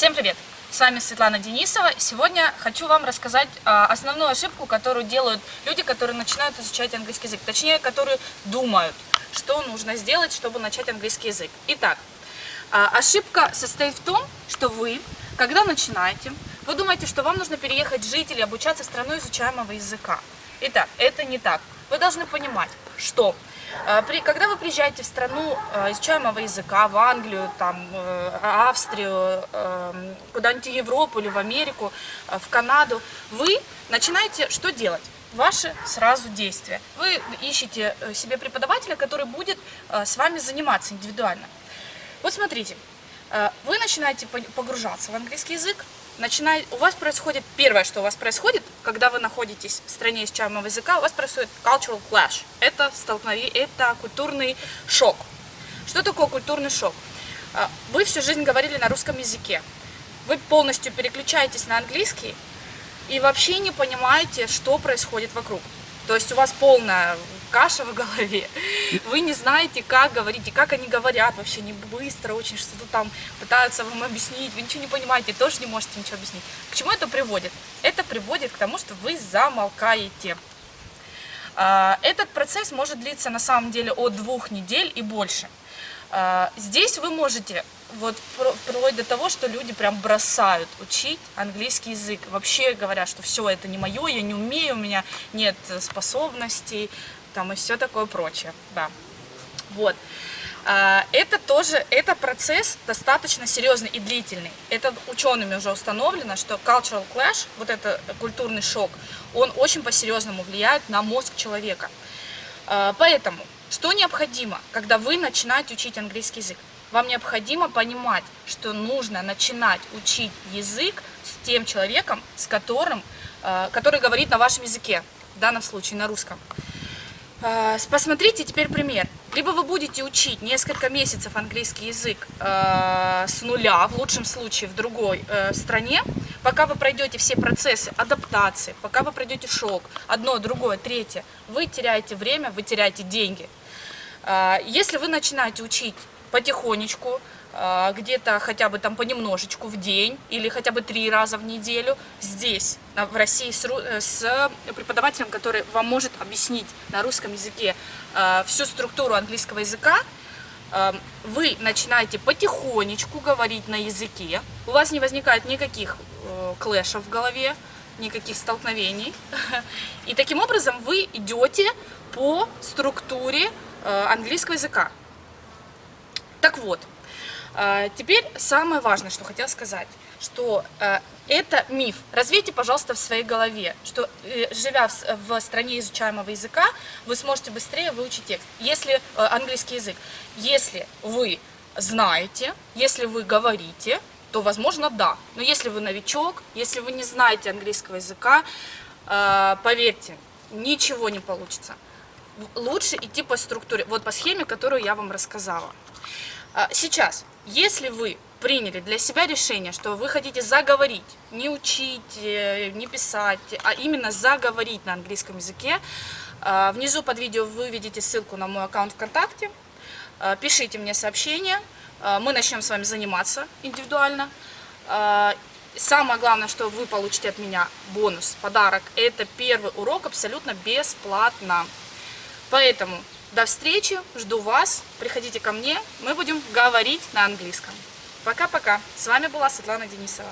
Всем привет! С вами Светлана Денисова. Сегодня хочу вам рассказать а, основную ошибку, которую делают люди, которые начинают изучать английский язык. Точнее, которые думают, что нужно сделать, чтобы начать английский язык. Итак, а, ошибка состоит в том, что вы, когда начинаете, вы думаете, что вам нужно переехать жить или обучаться в страну изучаемого языка. Итак, это не так. Вы должны понимать, что при, когда вы приезжаете в страну э, изучаемого языка, в Англию, там, э, Австрию, эм, куда-нибудь в Европу или в Америку, в Канаду, вы начинаете что делать? Ваши сразу действия. Вы ищете себе преподавателя, который будет с вами заниматься индивидуально. Вот смотрите, вы начинаете погружаться в английский язык, начинает, у вас происходит, первое, что у вас происходит, когда вы находитесь в стране изучаемого языка, у вас происходит cultural clash. Это столкновение, это культурный шок. Что такое культурный шок? А, вы всю жизнь говорили на русском языке. Вы полностью переключаетесь на английский и вообще не понимаете, что происходит вокруг. То есть у вас полная каша в голове. Вы не знаете, как говорить, и как они говорят вообще не быстро, очень что-то там пытаются вам объяснить. Вы ничего не понимаете, тоже не можете ничего объяснить. К чему это приводит? Это приводит к тому, что вы замолкаете. А, этот процесс может длиться на самом деле от двух недель и больше. А, здесь вы можете вот вплоть до того, что люди прям бросают учить английский язык. Вообще говорят, что все это не мое, я не умею, у меня нет способностей, там и все такое прочее, да. Вот. А, это тоже, это процесс достаточно серьезный и длительный. Это учеными уже установлено, что cultural clash, вот это культурный шок, он очень по-серьезному влияет на мозг человека. А, поэтому, что необходимо, когда вы начинаете учить английский язык? Вам необходимо понимать, что нужно начинать учить язык с тем человеком, с которым, а, который говорит на вашем языке, в данном случае на русском. А, посмотрите теперь пример. Либо вы будете учить несколько месяцев английский язык э, с нуля, в лучшем случае в другой э, стране, пока вы пройдете все процессы адаптации, пока вы пройдете шок, одно, другое, третье, вы теряете время, вы теряете деньги. Э, если вы начинаете учить потихонечку, где-то хотя бы там понемножечку в день или хотя бы три раза в неделю здесь, в России, с, э, с преподавателем, который вам может объяснить на русском языке а, всю структуру английского языка, а, вы начинаете потихонечку говорить на языке, у вас не возникает никаких э, клэшев в голове, никаких столкновений, и таким образом вы идете по структуре э, английского языка. Так вот, а, теперь самое важное, что хотела сказать, что а, это миф. Развейте, пожалуйста, в своей голове, что э, живя в стране изучаемого языка, вы сможете быстрее выучить текст. Если э, английский язык, если вы знаете, если вы говорите, то, возможно, да. Но если вы новичок, если вы не знаете английского языка, а, поверьте, ничего не получится. Лучше идти по структуре, вот по схеме, которую я вам рассказала. Сейчас если вы приняли для себя решение, что вы хотите заговорить, не учить, э, не писать, а именно заговорить на английском языке, э, внизу под видео вы видите ссылку на мой аккаунт ВКонтакте, э, пишите мне сообщение, мы начнем с вами заниматься индивидуально. Самое главное, что вы получите от меня бонус, подарок, это первый урок абсолютно бесплатно. Поэтому до встречи, жду вас, приходите ко мне, мы будем говорить на английском. Пока-пока, с вами была Светлана Денисова.